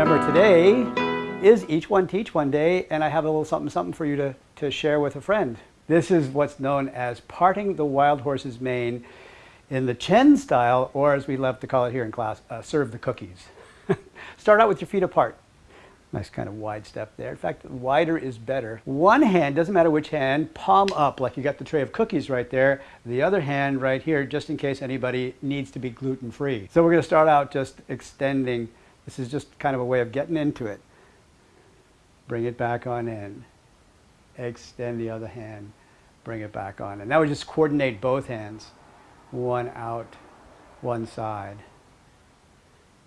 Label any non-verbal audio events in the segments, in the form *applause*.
Remember, today is Each One Teach One Day, and I have a little something something for you to, to share with a friend. This is what's known as parting the wild horse's mane in the Chen style, or as we love to call it here in class, uh, serve the cookies. *laughs* Start out with your feet apart. Nice kind of wide step there. In fact, wider is better. One hand, doesn't matter which hand, palm up like you got the tray of cookies right there. The other hand right here, just in case anybody needs to be gluten-free. So we're going to start out just extending. This is just kind of a way of getting into it. Bring it back on in. Extend the other hand. Bring it back on And Now we just coordinate both hands. One out, one side.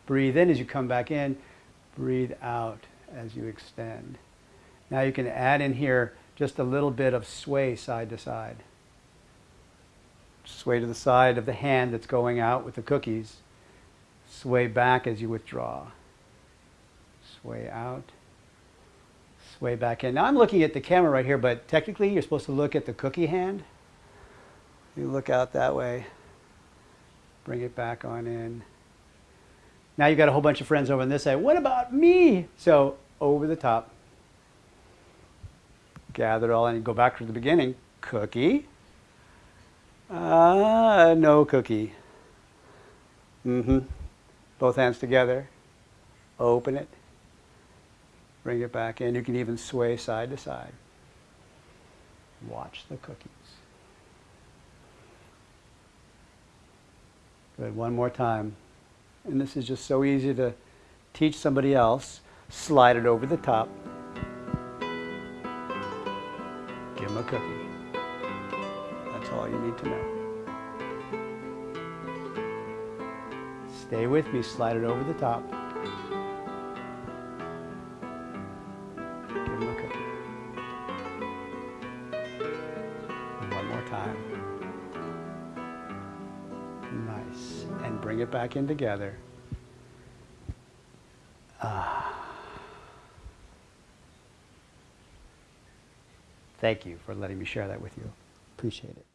Breathe in as you come back in. Breathe out as you extend. Now you can add in here just a little bit of sway side to side. Sway to the side of the hand that's going out with the cookies. Sway back as you withdraw. Sway out. Sway back in. Now I'm looking at the camera right here, but technically you're supposed to look at the cookie hand. You look out that way. Bring it back on in. Now you've got a whole bunch of friends over on this side. What about me? So over the top. Gather it all in. Go back to the beginning. Cookie. Uh, no cookie. Mm-hmm. Both hands together. Open it. Bring it back in. You can even sway side to side. Watch the cookies. Good. One more time. And this is just so easy to teach somebody else. Slide it over the top. Give them a cookie. That's all you need to know. Stay with me. Slide it over the top. Time. Nice. And bring it back in together. Ah. Thank you for letting me share that with you. Appreciate it.